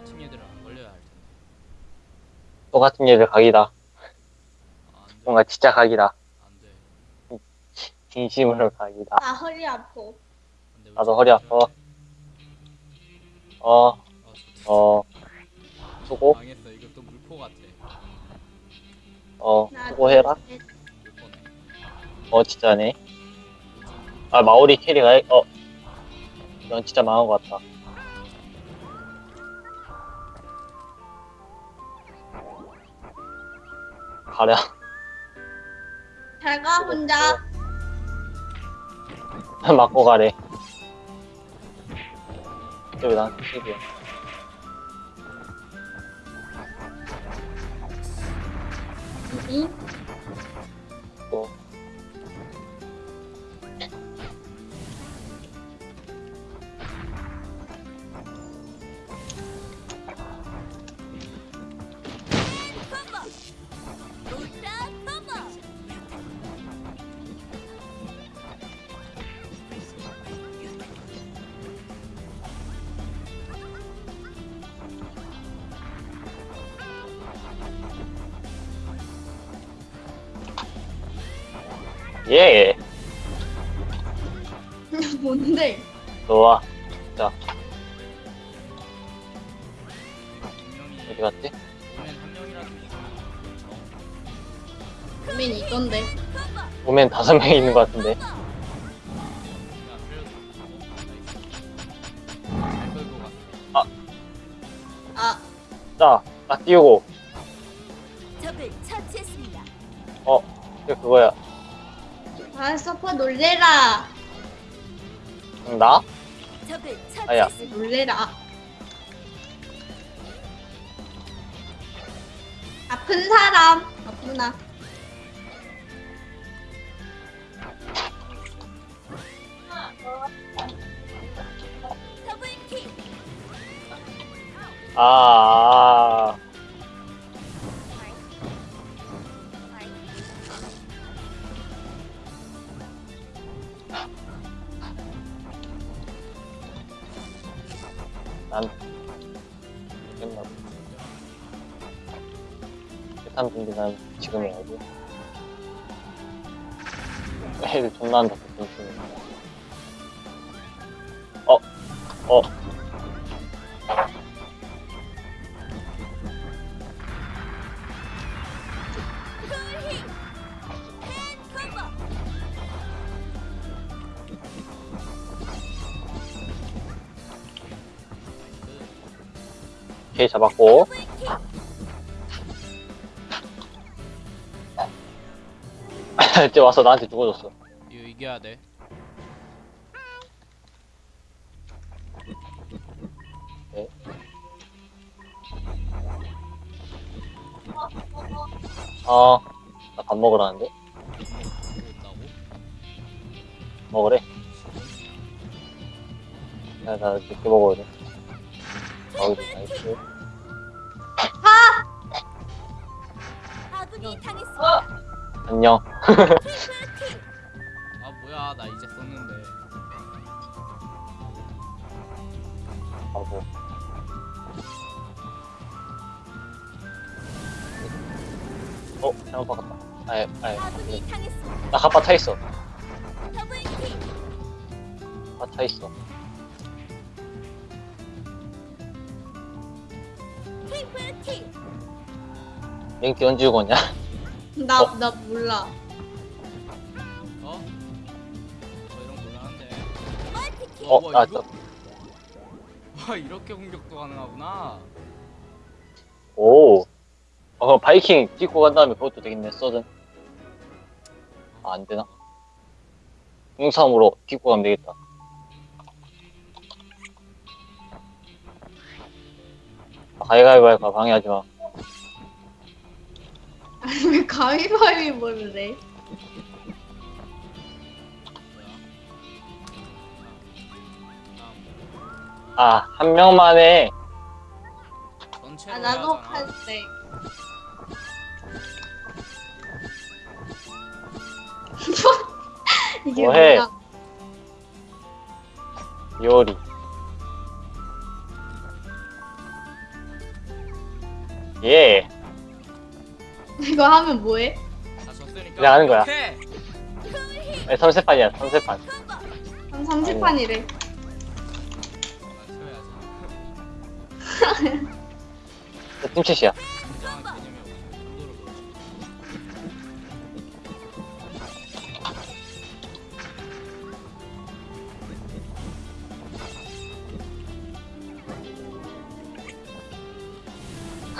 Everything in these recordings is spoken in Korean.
똑같은 얘들은 안 걸려야 할 텐데. 똑같은 얘들 각이다. 아, 안 돼. 뭔가 진짜 각이다. 안 돼. 진심으로 각이다. 아 허리 아파. 안 돼. 나도 허리 아파. 어, 아, 좋다. 어, 수고, 망했어. 이것도 물포 같아. 어, 나 수고해라. 물포네. 어, 진짜네. 아, 마오리 캐리가, 어, 이건 진짜 망한 것 같다. 가랴. 잘 가 혼자. 맞고 가래. 왜 나한테 캐리야? 응? 또. 예, 뭔데? 좋아. 분명히 어디 갔지? 고민 이건데. 보면 다섯 명이 있는 것 같은데. 어, 갔어. 아 자, 나 띄우고. 적을 처치했습니다. 이게 그거야. 아, 서퍼 놀래라. 응, 나? 아야. 놀래라. 아픈 사람. 아프나. 아, 아. 준비 난 지금 해야지. 애들 존나 한다, 그팀 어, 어. 오케이, 잡았고. 이제 와서 나한테 죽어줬어. 이거 이겨야 돼. 어, 나 밥 먹으라는데? 먹으래. 야, 나 늦게 먹어야 돼. 어우, nice. 아군이 당했습니다. 안녕. 아 뭐야 나 이제 썼는데. 하고. 어, 잘못 바꿨다. 아예, 아예. 나 가빠 차 있어. 차 있어. 랭키 언제 죽었냐? 나, 어. 나 몰라. 어? 저 이런 거 몰랐는데. 멀티킥. 어, 와, 아, 이거? 저, 와 이렇게 공격도 가능하구나. 오. 어, 바이킹 찍고 간 다음에 그것도 되겠네, 써든. 아, 안 되나? 용삼으로 찍고 가면 되겠다. 아, 가위가위바위보? 방해하지 마. 아니, 왜 가위바위보를 해? 아, 한 명만 해. 전체로 아, 나도 하잖아. 팔색. 이게 뭐해? 뭐야? 요리. 예. 이거 하면 뭐해? 그냥 하는 거야. 아니, 3세판이야, 3세판. 한 30판이래. 나 쳐야지. 팀챗이야.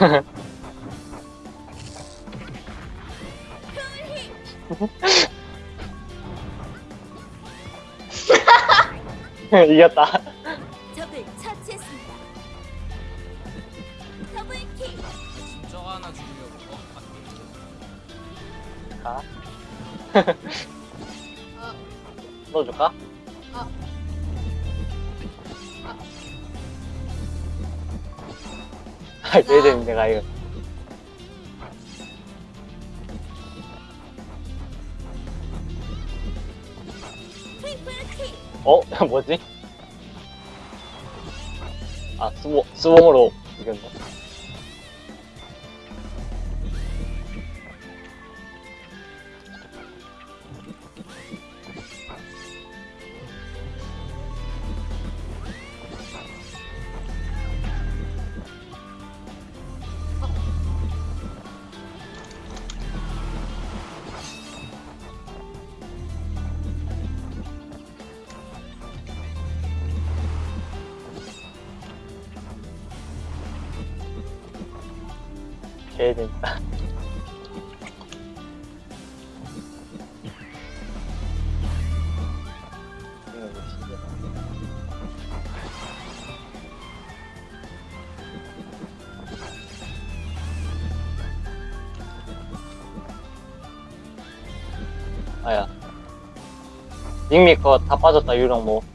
이. 이겼다. 적을 처치했습니다. 더블킬. 진짜가 하나 죽이려고. 어? 아, 자, 어, 넣어줄까? 어. 아, 얘들 내가 이거. 어? 뭐지? 아, 수모, 수봉으로 이겼네. 개 재밌다. 아야. 닉미 그거 다 빠졌다, 유령 뭐.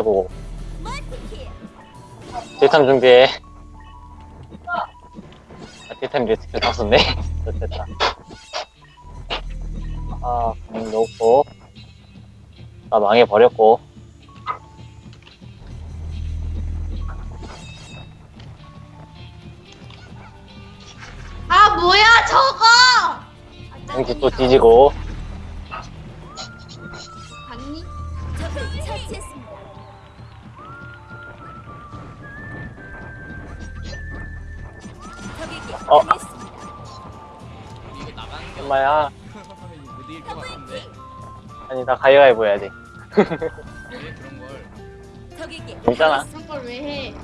아이고. 딜탐 준비해. 아, 딜탐 리스크 다 썼네. 됐다. 아, 그냥 넣고. 나 망해버렸고. 아 뭐야 저거? 아, 짜증나. 또 뒤지고. 어. 이거 나가는 게 엄마야. 이거 못 이길 것 같은데. 아니, 나 가위가위보 해야 돼. 왜 그런 걸? 적에게 괜찮아. 그런 걸왜 해?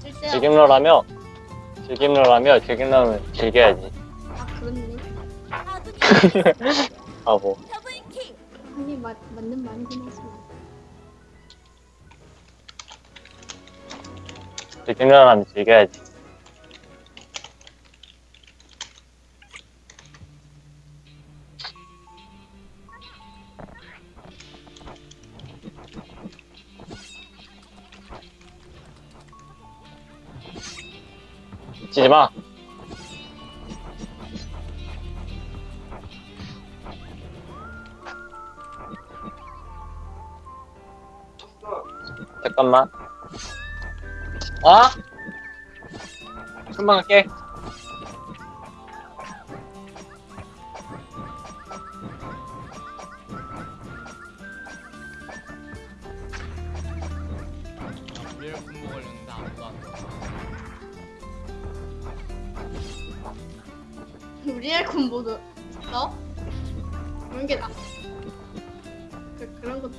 쓸데없. 즐김러라며, 즐김러라며, 즐김러면 즐겨야지. 아 그렇네. 하고. 더블킬. 하긴 맞 맞는 말이긴 하지. 즐김러라면 즐겨야지. 치지 마. 잠깐만. 아? 금방. 나 우리를 군복 걸렸는데 아무도 안 리 엘콘 모드 있어? 그런 게 나. 그 그런 거.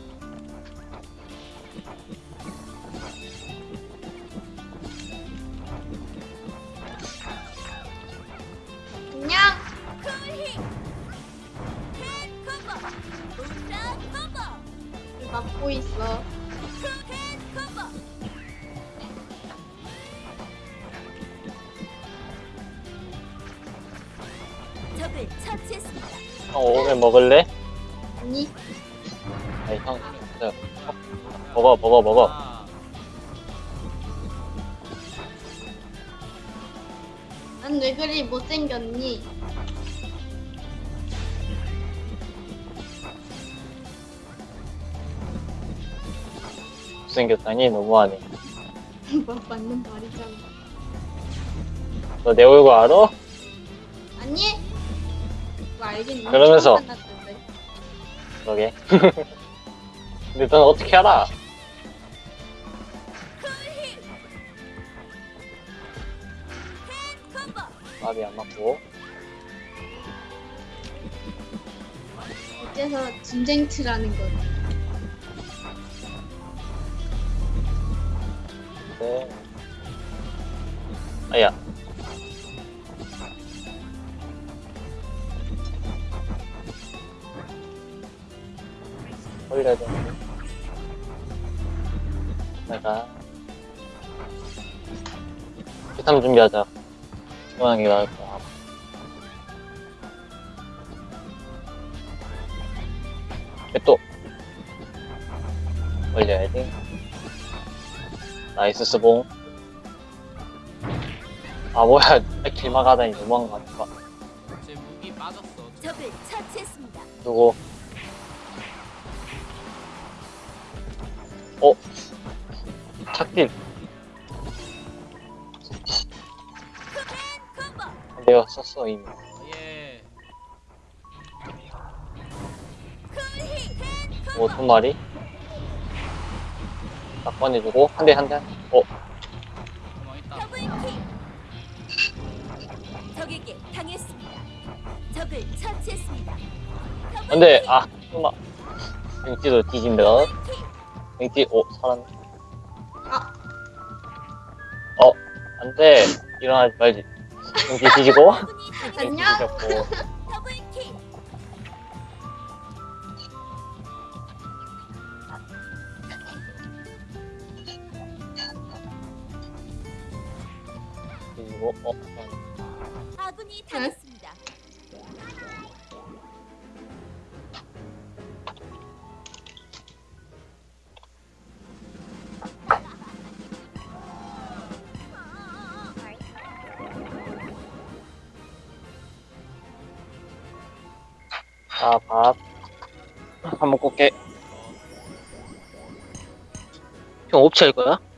그냥. 막고 있어. 형 오면 먹을래? 아니 아니 형, 저, 먹어 먹어 먹어. 아, 난왜 그리 못생겼니? 못생겼다니 너무하네. 뭐 맞는 말이잖아. 너 내 얼굴 알아? 아니? 알긴 그러면서. 그러게. 근데 넌 어떻게 알아? 마비 안 맞고. 어째서 진쟁트라는 거지. 네. 아야. 올려야 되는데. 내가. 기탐 준비하자. 시원하게 나을 거야. 또. 올려야 돼. 나이스 스봉. 아 뭐야 길막 하다니 너무한 거. 누구 어? 콤보 내가 썼어 이미 예. 뭐두 마리 딱 꺼내주고 한 대 한대 어? 적에게 당했습니다. 적을 처치했습니다. 안돼 아 설마 맹티도 뒤진다 맹티 오 살았네 아. 어 안돼 일어나지 말지 맹티 뒤지고 안녕. 뒤졌고 뒤지고 어? 아밥 한번 꽂게 형할 거야?